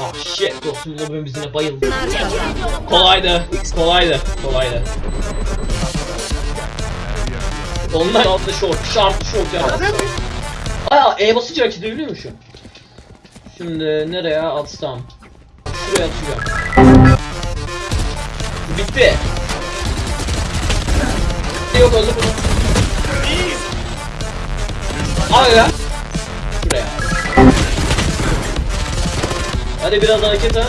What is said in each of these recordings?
Ah shit dostum lobim bizine bayıldı. Kolaydı. Kolaydı. Kolaydı. Onlar altı short. Sharp short ya. Aa E basınca hareket edebiliyormuşum. Şimdi nereye atsam? Şuraya atıyorum. Bitti. Yok öldü bunu. Al ya. Şuraya. Hadi biraz hareket ha.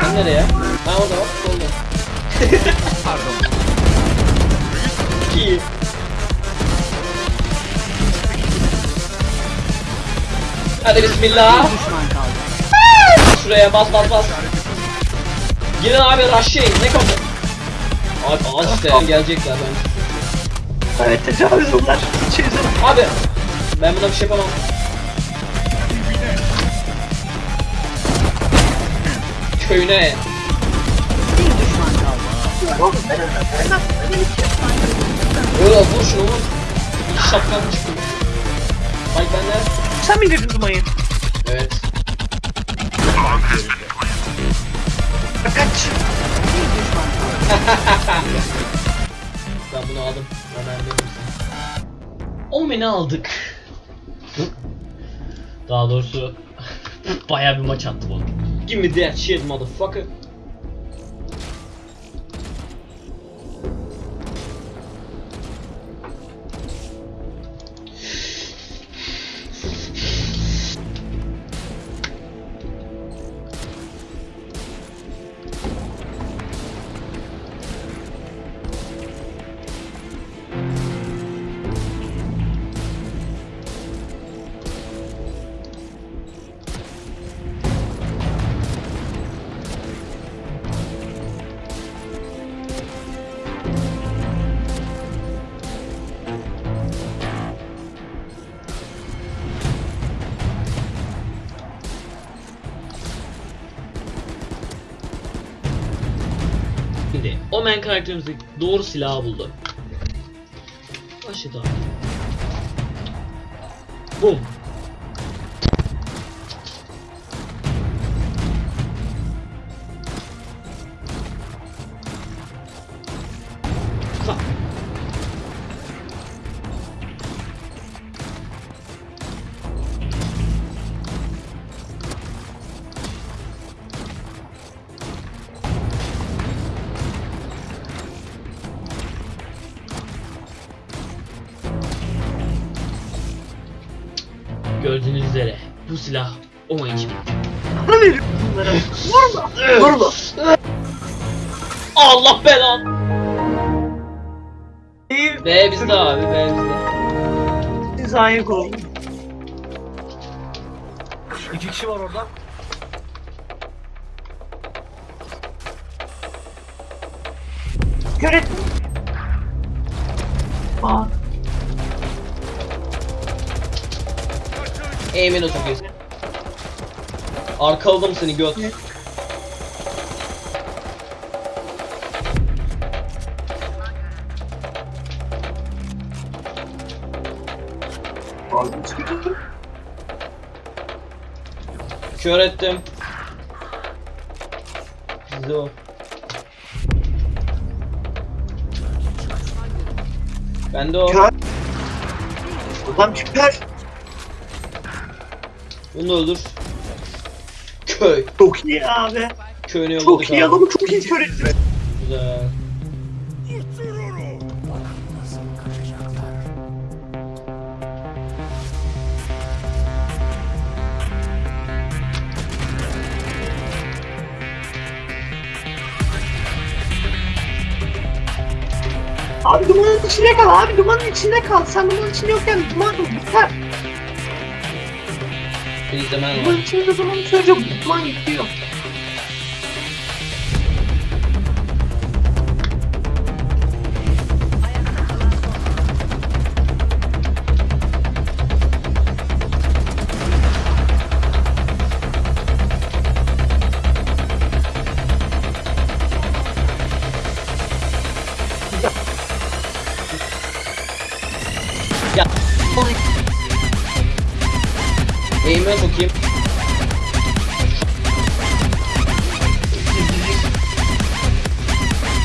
Sen nereye? Ha orada bak solda. Pardon. İyi. Hadi bismillah. Düşman kaldı. Şuraya bas bas bas. Girin abi rushlayın ne kapı? Abi az işte gelecekler ben. Evet tecavüz bunlar. Abi ben buna bir şey yapamam. Köyüne. Bir düşman kaldı. Öyle vur şunu vur. Şapkan çıktı. Bak bende. Sen mi indirdin dumayı? Evet. Kaç. Ben bunu aldım. Ömer misin? Omen'i aldık. Daha doğrusu bayağı bir maç attı bu. Give me that shit motherfucker. Şimdi Omen karakterimizi doğru silahı buldu. Başladı abi. Bum. Gördüğünüz üzere bu silah Omen için. Bunlara. Vurma. Vurma. Allah belan. B bizde abi B bizde. Hizaya kol. İki kişi var orada. Göret. Aa. Otur göz. Arkaladım seni göt. Kör ettim. Bizde o. Bende o. Kör. Ulan kör. Bunu öldür. Köy. Çok iyi abi. Köyünü yolladık Çok iyi abi. adamı çok iyi kör etti. Güzel. Abi dumanın içinde kal abi dumanın içinde kal. Sen dumanın içinde yokken duman biter. İzlemen Dumanın var. içinde duman çocuk gidiyor. Eğime sokayım.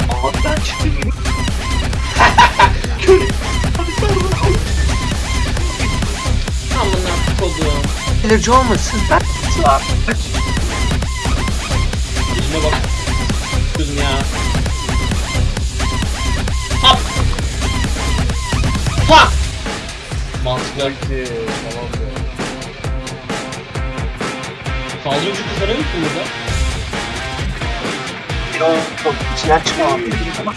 Ağzından çıktı gibi. Kör. Bunu Amına kodum. Alerji olmasın. Ben var. Elime bak. Kızım ya. Hop. Fuck. Mantıklı. Tamam be. Saldırı uçuk kızarıyor musun burada? O çok içinden. Ama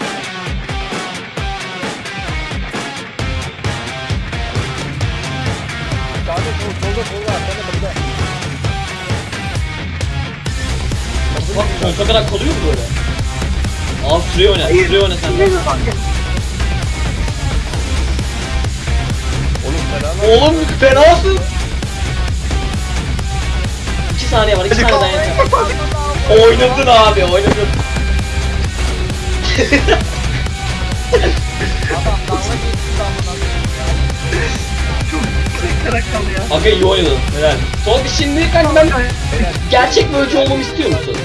Sağda sol, solda solda arkada burada. Bak sonsuza kadar kalıyor mu böyle? Al süreyi oyna. Süreyi oyna sen. Oğlum fenasın. Oynadın abi oynadın. Çok kırık kalıyor. Aga iyi oynadın. Helal. Son şimdi kanka ben gerçek bir ölçü olmamı istiyor musun?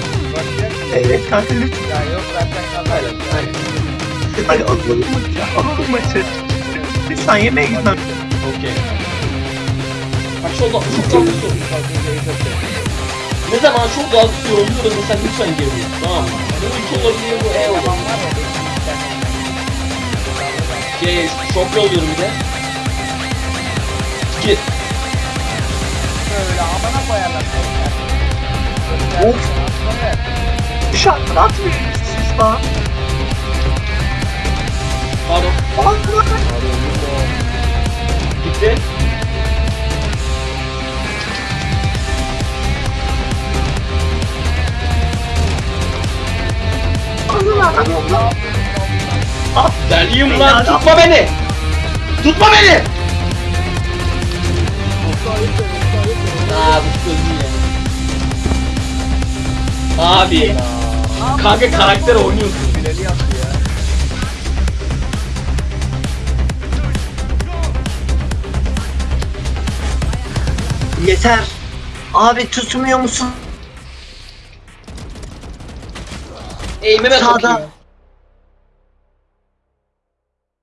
Evet kanka lütfen. Ya yok zaten kazayla. Hadi alalım maçı. Alalım maçı. Lütfen yemeğe gitmem. Okey. Bak çok daha çok daha tutuyorum. Ne zaman çok tutuyorum burada sen lütfen geri. Tamam mı? Bu üç olabilir bu E olur. Şey, şok yolluyorum bir de. Git. Böyle amına koyarlar. Of. Dışarıdan atmıyor siz lan. Pardon. Allah. Gitti. Deliyim lan tutma beni. Tutma beni. Sözü ya. Abi. Kanka karakter oynuyorsun. Bileli yaptı ya. Yeter. Abi tutmuyor musun? Eğimime Sağda.